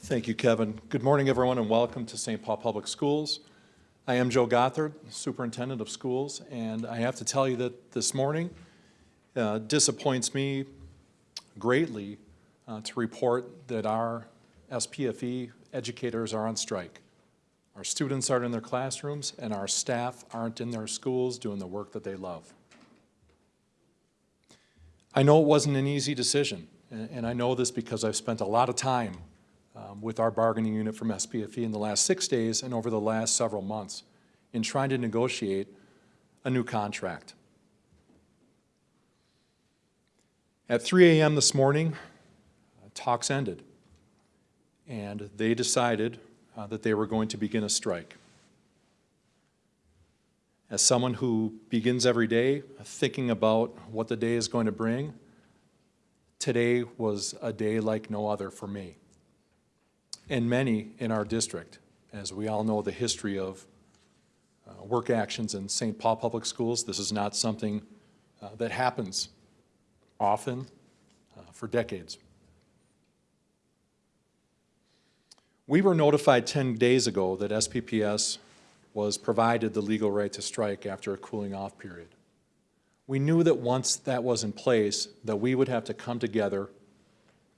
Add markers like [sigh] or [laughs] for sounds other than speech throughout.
Thank you, Kevin. Good morning, everyone, and welcome to St. Paul Public Schools. I am Joe Gothard, Superintendent of Schools, and I have to tell you that this morning uh, disappoints me greatly uh, to report that our SPFE educators are on strike. Our students aren't in their classrooms, and our staff aren't in their schools doing the work that they love. I know it wasn't an easy decision, and, and I know this because I've spent a lot of time um, with our bargaining unit from SPFE in the last six days and over the last several months in trying to negotiate a new contract. At 3 a.m. this morning, uh, talks ended, and they decided uh, that they were going to begin a strike. As someone who begins every day thinking about what the day is going to bring, today was a day like no other for me and many in our district. As we all know the history of uh, work actions in St. Paul Public Schools, this is not something uh, that happens often uh, for decades. We were notified 10 days ago that SPPS was provided the legal right to strike after a cooling off period. We knew that once that was in place, that we would have to come together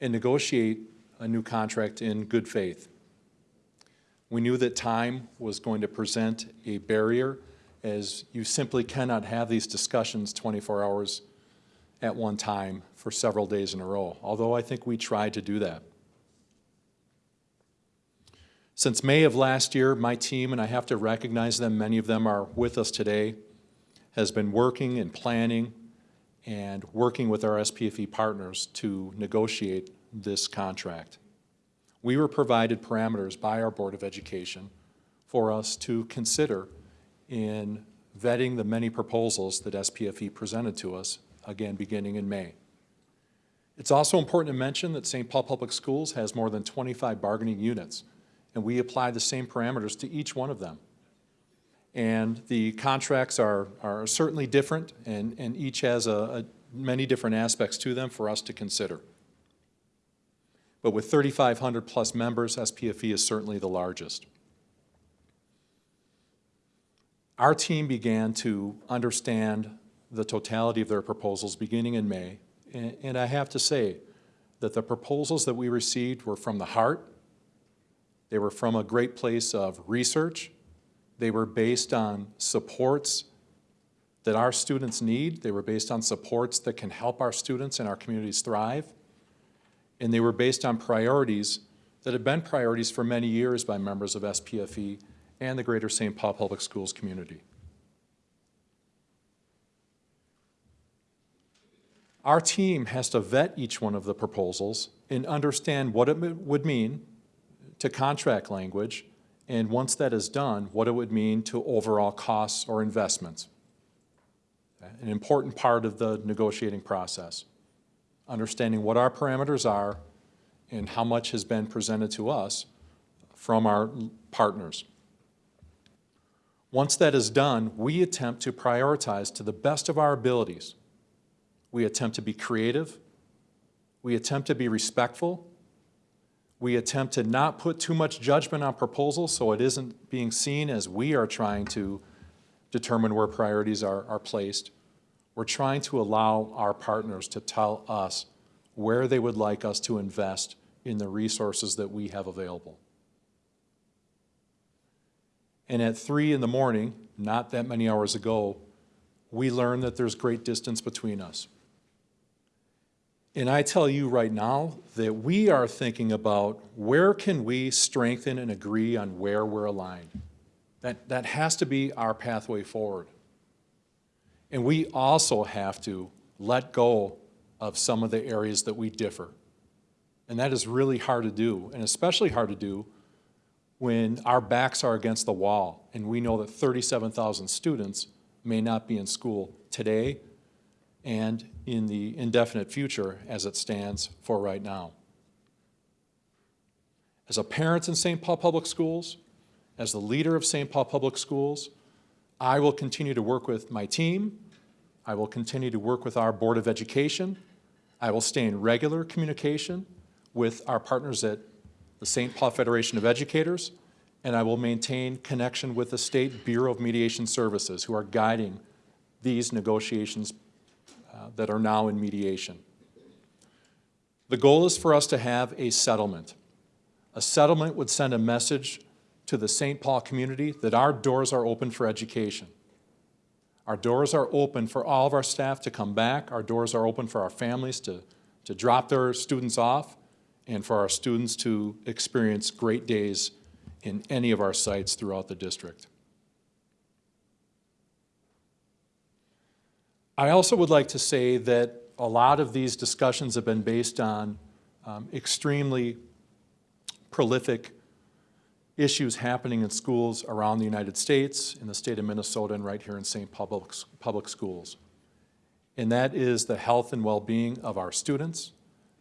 and negotiate a new contract in good faith. We knew that time was going to present a barrier as you simply cannot have these discussions 24 hours at one time for several days in a row, although I think we tried to do that. Since May of last year, my team, and I have to recognize them, many of them are with us today, has been working and planning and working with our SPFE partners to negotiate this contract. We were provided parameters by our Board of Education for us to consider in vetting the many proposals that SPFE presented to us, again, beginning in May. It's also important to mention that St. Paul Public Schools has more than 25 bargaining units, and we apply the same parameters to each one of them. And the contracts are, are certainly different, and, and each has a, a many different aspects to them for us to consider. But with 3,500 plus members, SPFE is certainly the largest. Our team began to understand the totality of their proposals beginning in May, and, I have to say that the proposals that we received were from the heart, they were from a great place of research, they were based on supports that our students need, they were based on supports that can help our students and our communities thrive, and they were based on priorities that have been priorities for many years by members of SPFE and the greater St. Paul Public Schools community. Our team has to vet each one of the proposals and understand what it would mean to contract language, and once that is done, what it would mean to overall costs or investments. An important part of the negotiating process understanding what our parameters are and how much has been presented to us from our partners. Once that is done, we attempt to prioritize to the best of our abilities. We attempt to be creative. We attempt to be respectful. We attempt to not put too much judgment on proposals so it isn't being seen as we are trying to determine where priorities are, are placed. We're trying to allow our partners to tell us where they would like us to invest in the resources that we have available. And at three in the morning, not that many hours ago, we learned that there's great distance between us. And I tell you right now that we are thinking about where can we strengthen and agree on where we're aligned. That, that has to be our pathway forward. And we also have to let go of some of the areas that we differ. And that is really hard to do, and especially hard to do when our backs are against the wall and we know that 37,000 students may not be in school today and in the indefinite future as it stands for right now. As a parent in St. Paul Public Schools, as the leader of St. Paul Public Schools, I will continue to work with my team. I will continue to work with our Board of Education. I will stay in regular communication with our partners at the St. Paul Federation of Educators, and I will maintain connection with the State Bureau of Mediation Services, who are guiding these negotiations uh, that are now in mediation. The goal is for us to have a settlement. A settlement would send a message to the St. Paul community that our doors are open for education. Our doors are open for all of our staff to come back. Our doors are open for our families to, to drop their students off and for our students to experience great days in any of our sites throughout the district. I also would like to say that a lot of these discussions have been based on um, extremely prolific issues happening in schools around the United States, in the state of Minnesota, and right here in St. Public, Public Schools. And that is the health and well-being of our students.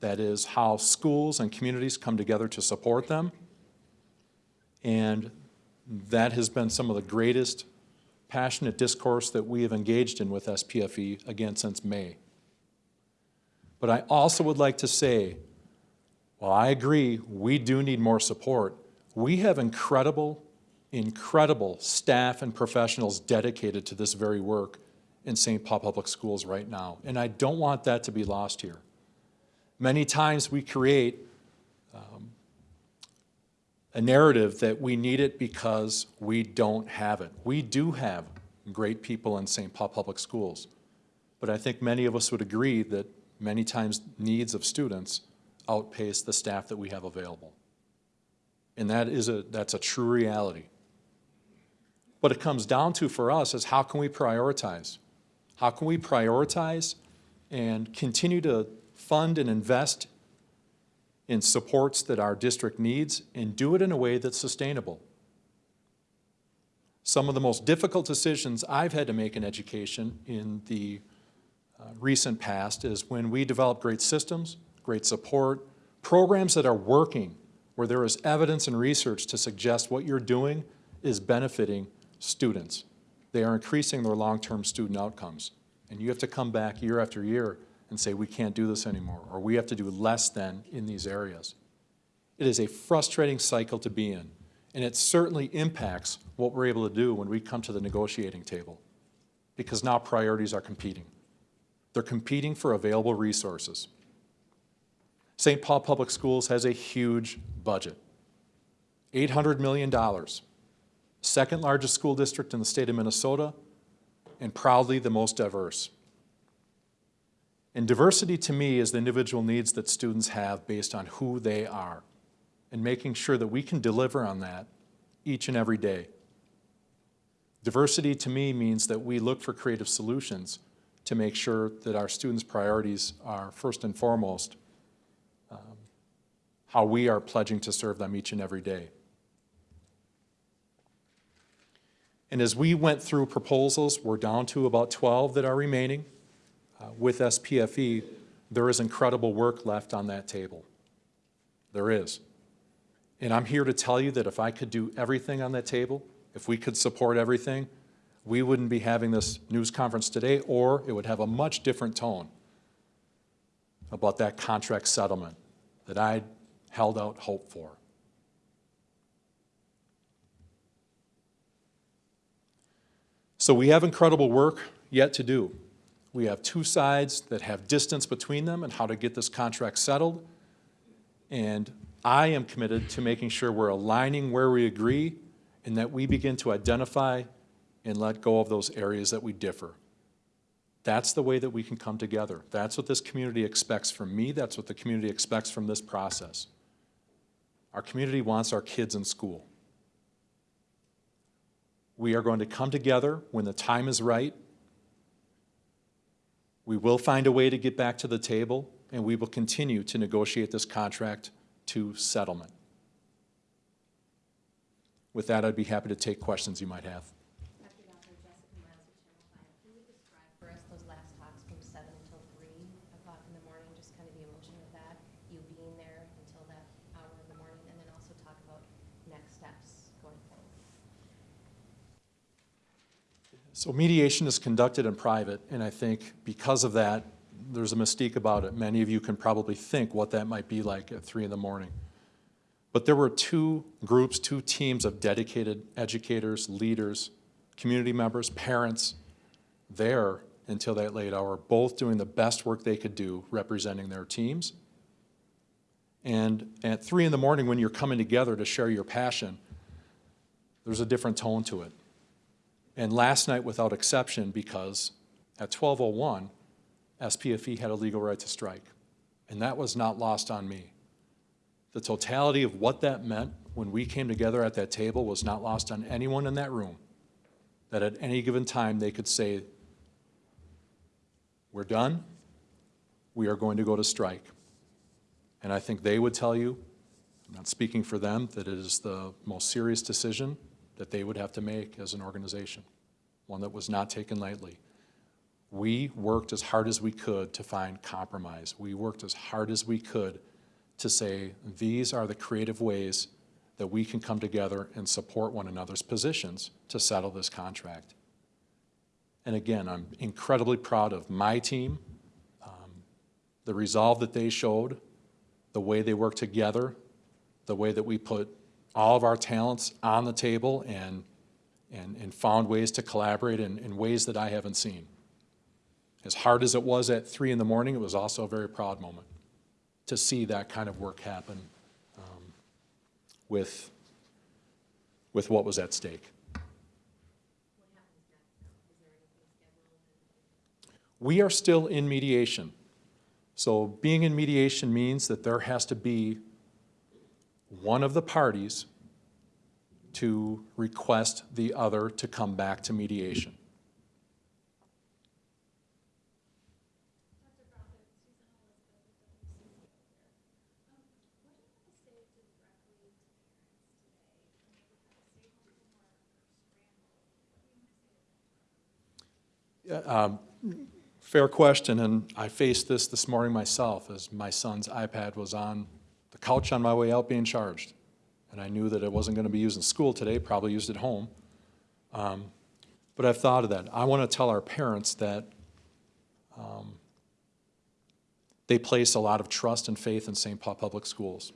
That is how schools and communities come together to support them. And that has been some of the greatest passionate discourse that we have engaged in with SPFE, again, since May. But I also would like to say, while I agree we do need more support, we have incredible, incredible staff and professionals dedicated to this very work in St. Paul Public Schools right now. And I don't want that to be lost here. Many times we create um, a narrative that we need it because we don't have it. We do have great people in St. Paul Public Schools. But I think many of us would agree that many times needs of students outpace the staff that we have available. And that is a, that's a true reality. What it comes down to for us is how can we prioritize? How can we prioritize and continue to fund and invest in supports that our district needs and do it in a way that's sustainable? Some of the most difficult decisions I've had to make in education in the uh, recent past is when we develop great systems, great support, programs that are working where there is evidence and research to suggest what you're doing is benefiting students. They are increasing their long-term student outcomes. And you have to come back year after year and say, we can't do this anymore, or we have to do less than in these areas. It is a frustrating cycle to be in, and it certainly impacts what we're able to do when we come to the negotiating table, because now priorities are competing. They're competing for available resources. St. Paul Public Schools has a huge budget, $800 million, second largest school district in the state of Minnesota, and proudly the most diverse. And diversity to me is the individual needs that students have based on who they are and making sure that we can deliver on that each and every day. Diversity to me means that we look for creative solutions to make sure that our students' priorities are first and foremost how we are pledging to serve them each and every day. And as we went through proposals, we're down to about 12 that are remaining. Uh, with SPFE, there is incredible work left on that table. There is. And I'm here to tell you that if I could do everything on that table, if we could support everything, we wouldn't be having this news conference today, or it would have a much different tone about that contract settlement that I held out hope for. So we have incredible work yet to do. We have two sides that have distance between them and how to get this contract settled. And I am committed to making sure we're aligning where we agree and that we begin to identify and let go of those areas that we differ. That's the way that we can come together. That's what this community expects from me. That's what the community expects from this process. Our community wants our kids in school. We are going to come together when the time is right. We will find a way to get back to the table, and we will continue to negotiate this contract to settlement. With that, I'd be happy to take questions you might have. After Dr. Jessica Miles of Channel Five, can you describe for us those last talks from seven until three o'clock in the morning, just kind of the emotion of that, you being there until that hour in the morning, and then also talk about next steps going forward? So mediation is conducted in private, and I think because of that, there's a mystique about it. Many of you can probably think what that might be like at three in the morning. But there were two groups, two teams of dedicated educators, leaders, community members, parents there until that late hour, both doing the best work they could do representing their teams. And at three in the morning, when you're coming together to share your passion, there's a different tone to it. And last night, without exception, because at 12:01, SPFE had a legal right to strike. And that was not lost on me. The totality of what that meant when we came together at that table was not lost on anyone in that room. That at any given time, they could say, we're done, we are going to go to strike. And I think they would tell you, I'm not speaking for them, that it is the most serious decision that they would have to make as an organization, one that was not taken lightly. We worked as hard as we could to find compromise. We worked as hard as we could to say, these are the creative ways that we can come together and support one another's positions to settle this contract. And again, I'm incredibly proud of my team, um, the resolve that they showed, the way they worked together, the way that we put all of our talents on the table and, and, and found ways to collaborate in, in ways that I haven't seen. As hard as it was at three in the morning, it was also a very proud moment to see that kind of work happen um, with, with what was at stake. We are still in mediation. So being in mediation means that there has to be one of the parties to request the other to come back to mediation. Um, Fair question, and I faced this this morning myself as my son's iPad was on couch on my way out being charged. And I knew that it wasn't going to be used in school today, probably used at home. Um, But I've thought of that. I want to tell our parents that um, they place a lot of trust and faith in St. Paul Public Schools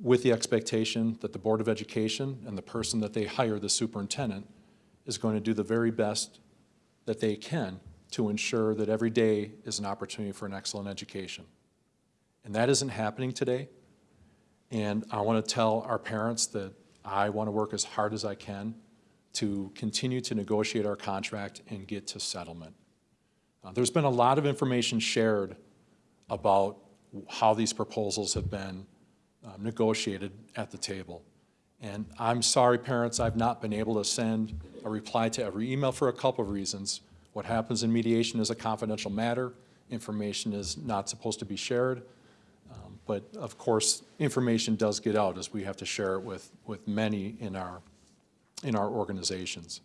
with the expectation that the Board of Education and the person that they hire, the superintendent, is going to do the very best that they can to ensure that every day is an opportunity for an excellent education. And that isn't happening today. And I want to tell our parents that I want to work as hard as I can to continue to negotiate our contract and get to settlement. Uh, There's been a lot of information shared about how these proposals have been um, negotiated at the table. And I'm sorry, parents, I've not been able to send a reply to every email for a couple of reasons. What happens in mediation is a confidential matter. Information is not supposed to be shared. But of course, information does get out as we have to share it with, with many in our, in our organizations.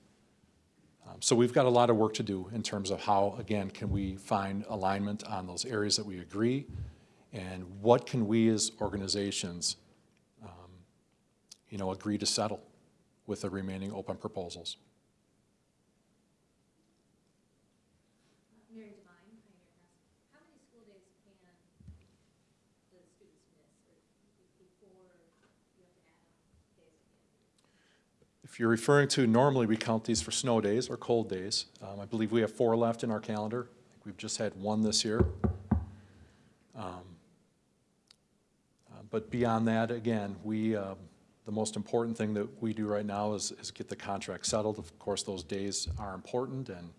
Um, So we've got a lot of work to do in terms of how, again, can we find alignment on those areas that we agree? And what can we as organizations, um, you know, agree to settle with the remaining open proposals? Mary Divine, Pioneer Press. How many school days can the students miss or before you have to add on days again? If you're referring to, normally we count these for snow days or cold days. Um, I believe we have four left in our calendar. I think We've just had one this year. Um, uh, But beyond that, again, we, uh, the most important thing that we do right now is, is get the contract settled. Of course, those days are important, and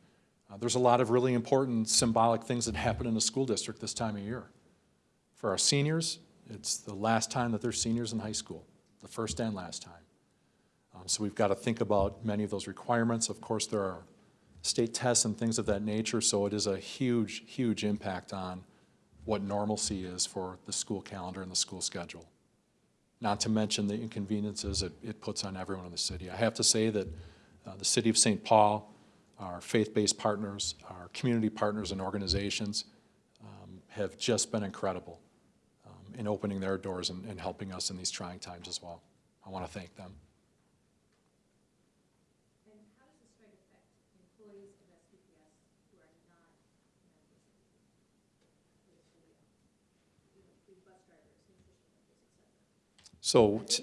uh, there's a lot of really important symbolic things that [laughs] happen in a school district this time of year. For our seniors, it's the last time that they're seniors in high school, the first and last time. Um, So we've got to think about many of those requirements. Of course, there are state tests and things of that nature, so it is a huge, huge impact on what normalcy is for the school calendar and the school schedule. Not to mention the inconveniences it, it puts on everyone in the city. I have to say that uh, the city of St. Paul, our faith-based partners, our community partners and organizations um, have just been incredible um, in opening their doors and, and helping us in these trying times as well. I want to thank them. And how does the strike affect employees of SPPS who are not members of the school? You know, the bus drivers, nutrition workers, et cetera? So, Are t- they getting paid even though school's not?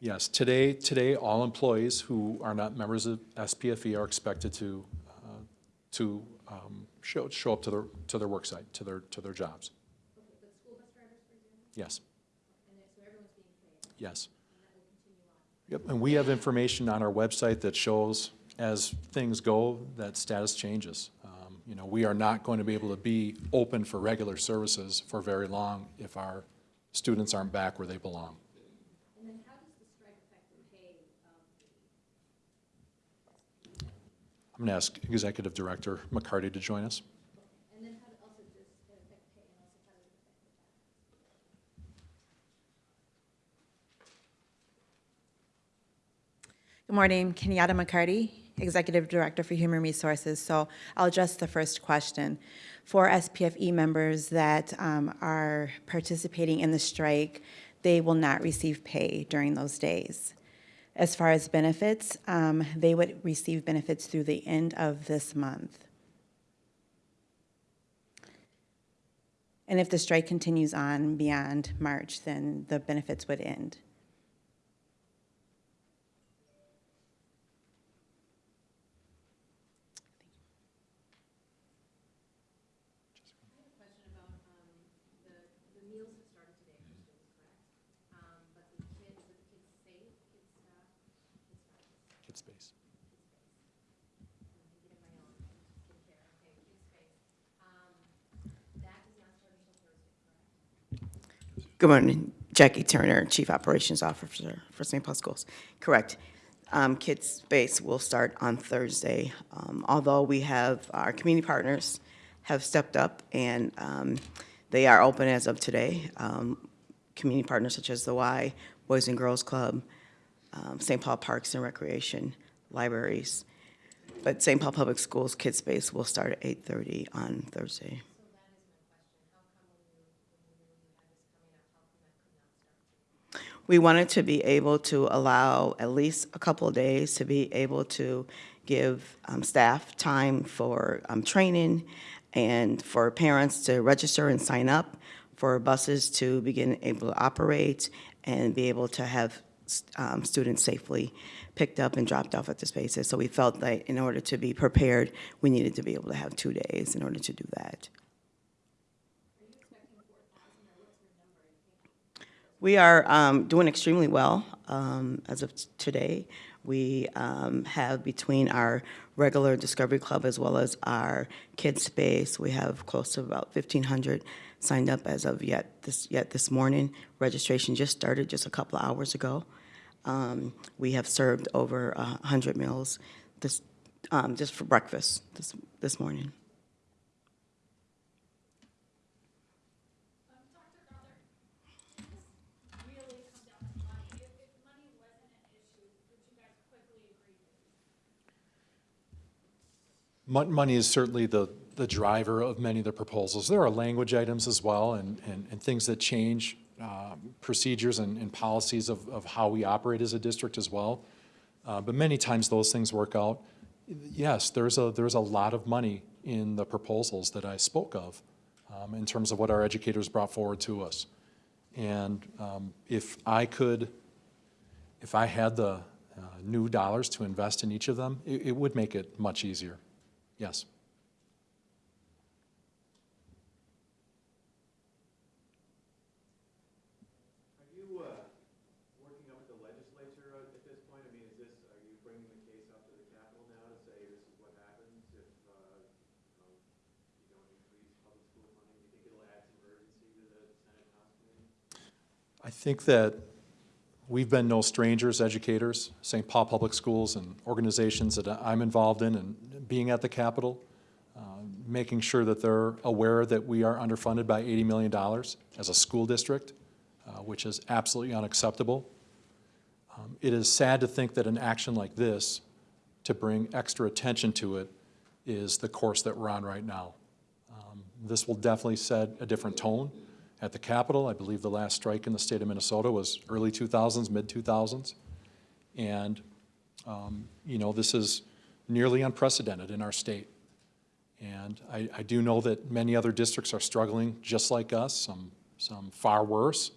yes, today, today, all employees who are not members of SPFE are expected to, uh, to um, show, show up to their, to their work site, to their, to their jobs. Okay, but school bus drivers, Yes, so everyone's being paid, yes. and that will continue on. Yep, and we have information on our website that shows as things go, that status changes. Um, You know, we are not going to be able to be open for regular services for very long if our students aren't back where they belong. And then how does the strike affect the pay of the, I'm going to ask Executive Director McCarty to join us. and then how, does it affect pay, and also how does it affect the? Good morning, Kenyatta McCarty, Executive Director for Human Resources. So I'll address the first question. For SPFE members that um, are participating in the strike, they will not receive pay during those days. As far as benefits, um, they would receive benefits through the end of this month. And if the strike continues on beyond March, then the benefits would end. I have a question about, um, the, the meals have started today for students, correct? Um, but the kids, is it kids safe, kids stuff, kids stuff, Kid space. I'm getting my own kid care, okay, kids space. Um, that does not start until Thursday, correct? Good morning, Jackie Turner, Chief Operations Officer for St. Paul Schools. Correct. Um, Kids Space will start on Thursday. Um, Although we have, our community partners have stepped up and um, they are open as of today. Um, Community partners such as the Y, Boys and Girls Club, um, St. Paul Parks and Recreation, libraries. But St. Paul Public Schools Kids Space will start at 8:30 on Thursday. So that is my question. How come when you, when you knew you had this coming up, how come that could not start? We wanted to be able to allow at least a couple of days to be able to give um, staff time for um, training and for parents to register and sign up, for buses to begin able to operate and be able to have um, students safely picked up and dropped off at the spaces. So we felt that in order to be prepared, we needed to be able to have two days in order to do that. We are um, doing extremely well um, as of today. We um, have between our regular Discovery Club as well as our kids space, we have close to about 1,500 signed up as of yet this yet this morning. Registration just started just a couple of hours ago. Um, we have served over uh, 100 meals this um, just for breakfast this this morning. Um, Dr. Crowther, this really comes down to money. If, if money wasn't an issue, would you guys quickly agree to these? Mon- Money is certainly the, the driver of many of the proposals. There are language items as well and, and, and things that change um, procedures and, and policies of, of how we operate as a district as well. Uh, But many times those things work out. Yes, there's a, there's a lot of money in the proposals that I spoke of um, in terms of what our educators brought forward to us. And um, if I could, if I had the uh, new dollars to invest in each of them, it, it would make it much easier. Yes. Are you uh, working up the legislature at at this point? I mean, is this, are you bringing the case up to the Capitol now to say this is what happens if, uh, you don't increase public school funding? Do you think it'll add some urgency to the Senate House? I think that we've been no strangers, educators, St. Paul Public Schools and organizations that I'm involved in and being at the Capitol, uh, making sure that they're aware that we are underfunded by $80 million as a school district, uh, which is absolutely unacceptable. Um, It is sad to think that an action like this, to bring extra attention to it, is the course that we're on right now. Um, This will definitely set a different tone at the Capitol. I believe the last strike in the state of Minnesota was early 2000s, mid-2000s. And, um, you know, this is nearly unprecedented in our state. And I, I do know that many other districts are struggling just like us, some, some far worse.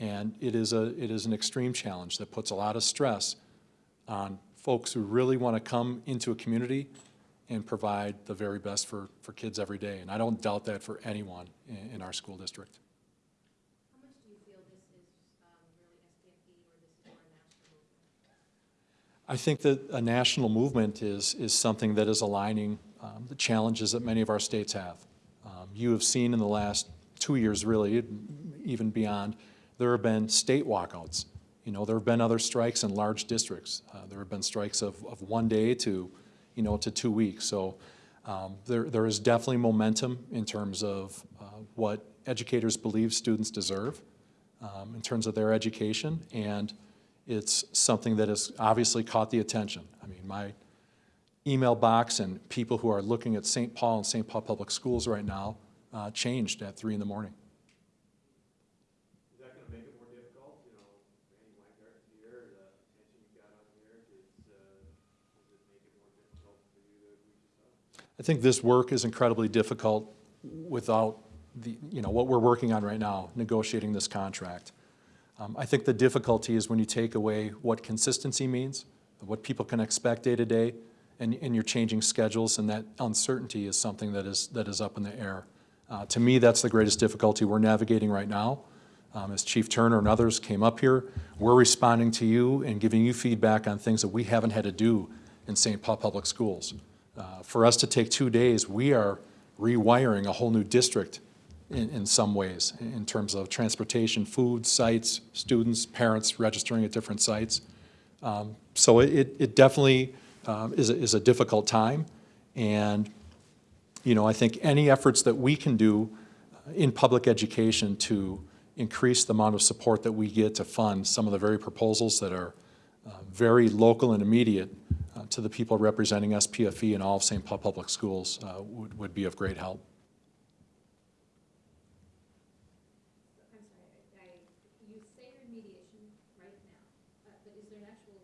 And it is a, it is an extreme challenge that puts a lot of stress on folks who really want to come into a community and provide the very best for, for kids every day. And I don't doubt that for anyone in, in our school district. How much do you feel this is um, really SPFE or this is more a national movement? I think that a national movement is, is something that is aligning um, the challenges that many of our states have. Um, You have seen in the last two years, really, even beyond, there have been state walkouts. You know, there have been other strikes in large districts. Uh, There have been strikes of, of one day to, you know, to two weeks. So um, there, there is definitely momentum in terms of uh, what educators believe students deserve um, in terms of their education, and it's something that has obviously caught the attention. I mean, my email box and people who are looking at St. Paul and St. Paul Public Schools right now uh, changed at three in the morning. Is that gonna make it more difficult, you know, Randi Weingarten here, the attention you've got on here, does, uh, does it make it more difficult for you to reach us out? I think this work is incredibly difficult without the, you know, what we're working on right now, negotiating this contract. Um, I think the difficulty is when you take away what consistency means, what people can expect day to day, and, and you're changing schedules, and that uncertainty is something that is, that is up in the air. Uh, to me, that's the greatest difficulty we're navigating right now. Um, as Chief Turner and others came up here, we're responding to you and giving you feedback on things that we haven't had to do in St. Paul Public Schools. Uh, For us to take two days, we are rewiring a whole new district in, in some ways, in terms of transportation, food, sites, students, parents registering at different sites. Um, So it- it, it definitely um, is, a- is a difficult time, and, you know, I think any efforts that we can do in public education to increase the amount of support that we get to fund some of the very proposals that are uh, very local and immediate uh, to the people representing SPFE and all of St. Paul Public Schools uh, would, would be of great help. I'm sorry, I, I- you say you're in mediation right now, uh, but is there an actual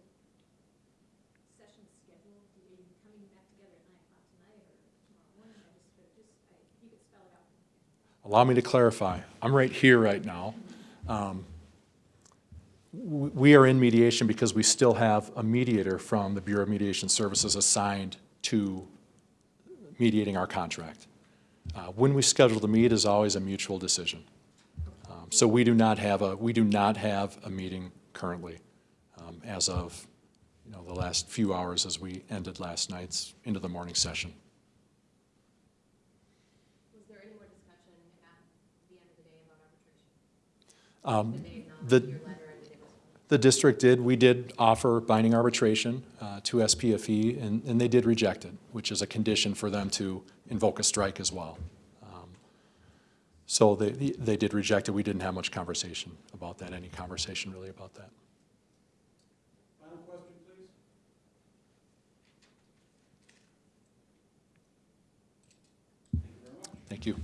session scheduled? Are you coming back together at nine o'clock tonight or tomorrow morning? I just, but just, I- if you could spell it out. for me. Allow me to clarify. I'm right here right now. Um, We are in mediation because we still have a mediator from the Bureau of Mediation Services assigned to mediating our contract. Uh, When we schedule the meet is always a mutual decision. Um, So we do not have a, we do not have a meeting currently um, as of, you know, the last few hours as we ended last night's into the morning session. Was there any more discussion at the end of the day about arbitration? Um, Did they acknowledge the- your letter and did they respond? The district did, we did offer binding arbitration uh, to SPFE, and, and they did reject it, which is a condition for them to invoke a strike as well. Um, So they, they did reject it, we didn't have much conversation about that, any conversation really about that. Final question, please? Thank you.